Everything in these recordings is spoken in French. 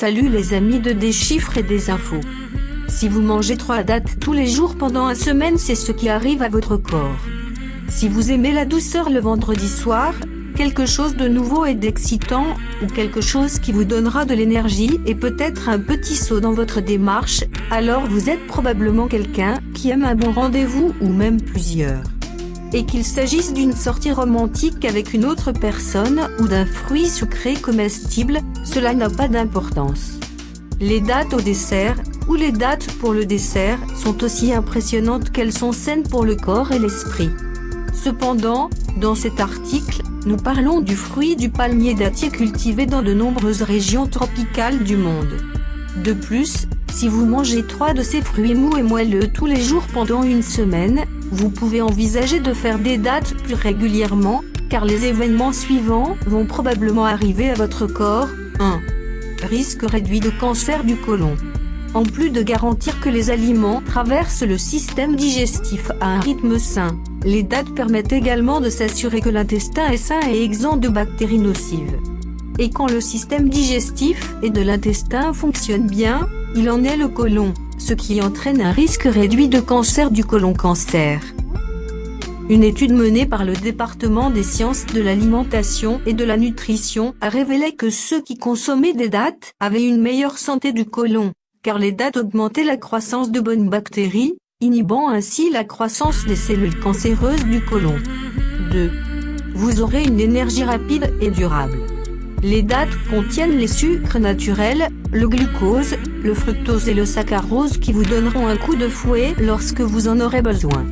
Salut les amis de des chiffres et des infos. Si vous mangez 3 dates tous les jours pendant une semaine c'est ce qui arrive à votre corps. Si vous aimez la douceur le vendredi soir, quelque chose de nouveau et d'excitant, ou quelque chose qui vous donnera de l'énergie et peut-être un petit saut dans votre démarche, alors vous êtes probablement quelqu'un qui aime un bon rendez-vous ou même plusieurs et qu'il s'agisse d'une sortie romantique avec une autre personne ou d'un fruit sucré comestible, cela n'a pas d'importance. Les dates au dessert, ou les dates pour le dessert, sont aussi impressionnantes qu'elles sont saines pour le corps et l'esprit. Cependant, dans cet article, nous parlons du fruit du palmier dattier cultivé dans de nombreuses régions tropicales du monde. De plus, si vous mangez trois de ces fruits mous et moelleux tous les jours pendant une semaine, vous pouvez envisager de faire des dates plus régulièrement, car les événements suivants vont probablement arriver à votre corps. 1. Risque réduit de cancer du côlon. En plus de garantir que les aliments traversent le système digestif à un rythme sain, les dates permettent également de s'assurer que l'intestin est sain et exempt de bactéries nocives. Et quand le système digestif et de l'intestin fonctionne bien, il en est le côlon ce qui entraîne un risque réduit de cancer du côlon cancer. Une étude menée par le département des sciences de l'alimentation et de la nutrition a révélé que ceux qui consommaient des dattes avaient une meilleure santé du côlon, car les dattes augmentaient la croissance de bonnes bactéries, inhibant ainsi la croissance des cellules cancéreuses du côlon. 2. Vous aurez une énergie rapide et durable. Les dattes contiennent les sucres naturels, le glucose, le fructose et le saccharose qui vous donneront un coup de fouet lorsque vous en aurez besoin.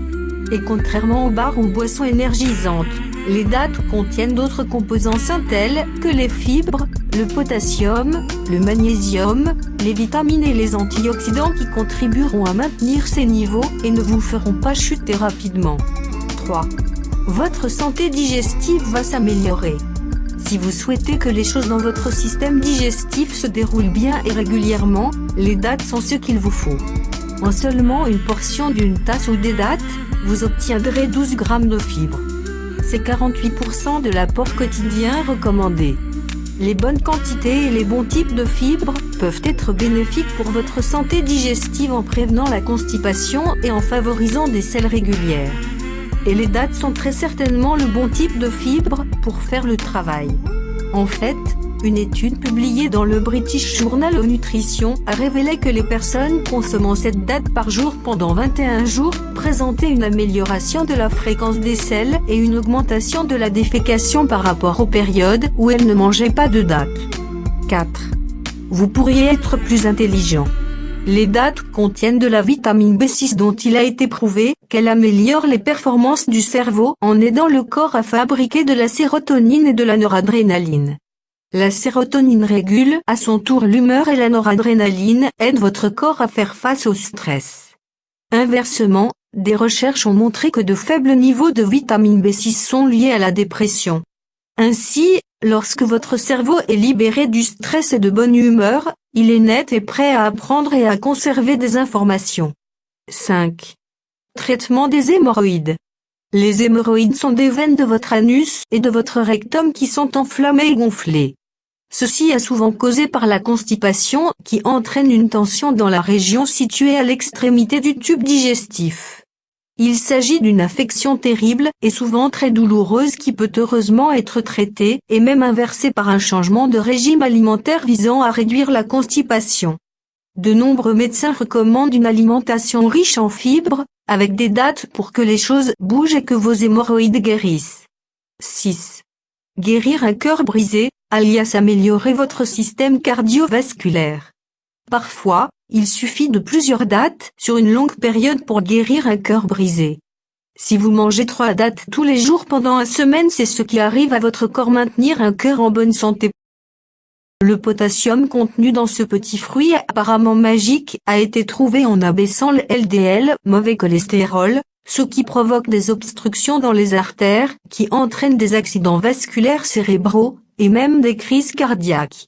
Et contrairement aux bars ou boissons énergisantes, les dattes contiennent d'autres composants sains tels que les fibres, le potassium, le magnésium, les vitamines et les antioxydants qui contribueront à maintenir ces niveaux et ne vous feront pas chuter rapidement. 3. Votre santé digestive va s'améliorer. Si vous souhaitez que les choses dans votre système digestif se déroulent bien et régulièrement, les dates sont ce qu'il vous faut. En seulement une portion d'une tasse ou des dates, vous obtiendrez 12 grammes de fibres. C'est 48% de l'apport quotidien recommandé. Les bonnes quantités et les bons types de fibres peuvent être bénéfiques pour votre santé digestive en prévenant la constipation et en favorisant des selles régulières et les dates sont très certainement le bon type de fibre pour faire le travail. En fait, une étude publiée dans le British Journal of Nutrition a révélé que les personnes consommant cette date par jour pendant 21 jours présentaient une amélioration de la fréquence des selles et une augmentation de la défécation par rapport aux périodes où elles ne mangeaient pas de date. 4. Vous pourriez être plus intelligent. Les dates contiennent de la vitamine B6 dont il a été prouvé qu'elle améliore les performances du cerveau en aidant le corps à fabriquer de la sérotonine et de la noradrénaline. La sérotonine régule à son tour l'humeur et la noradrénaline aide votre corps à faire face au stress. Inversement, des recherches ont montré que de faibles niveaux de vitamine B6 sont liés à la dépression. Ainsi, lorsque votre cerveau est libéré du stress et de bonne humeur, il est net et prêt à apprendre et à conserver des informations. 5. Traitement des hémorroïdes. Les hémorroïdes sont des veines de votre anus et de votre rectum qui sont enflammées et gonflées. Ceci est souvent causé par la constipation qui entraîne une tension dans la région située à l'extrémité du tube digestif. Il s'agit d'une affection terrible et souvent très douloureuse qui peut heureusement être traitée et même inversée par un changement de régime alimentaire visant à réduire la constipation. De nombreux médecins recommandent une alimentation riche en fibres, avec des dates pour que les choses bougent et que vos hémorroïdes guérissent. 6. Guérir un cœur brisé, alias améliorer votre système cardiovasculaire. Parfois, il suffit de plusieurs dates sur une longue période pour guérir un cœur brisé. Si vous mangez trois dates tous les jours pendant une semaine c'est ce qui arrive à votre corps maintenir un cœur en bonne santé. Le potassium contenu dans ce petit fruit apparemment magique a été trouvé en abaissant le LDL, mauvais cholestérol, ce qui provoque des obstructions dans les artères, qui entraînent des accidents vasculaires cérébraux, et même des crises cardiaques.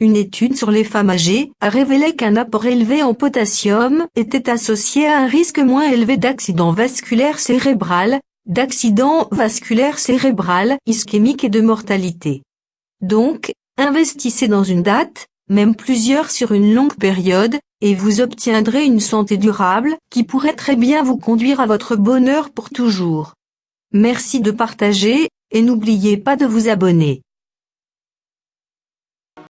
Une étude sur les femmes âgées a révélé qu'un apport élevé en potassium était associé à un risque moins élevé d'accident vasculaire cérébral, d'accident vasculaire cérébral ischémique et de mortalité. Donc, investissez dans une date, même plusieurs sur une longue période, et vous obtiendrez une santé durable qui pourrait très bien vous conduire à votre bonheur pour toujours. Merci de partager, et n'oubliez pas de vous abonner.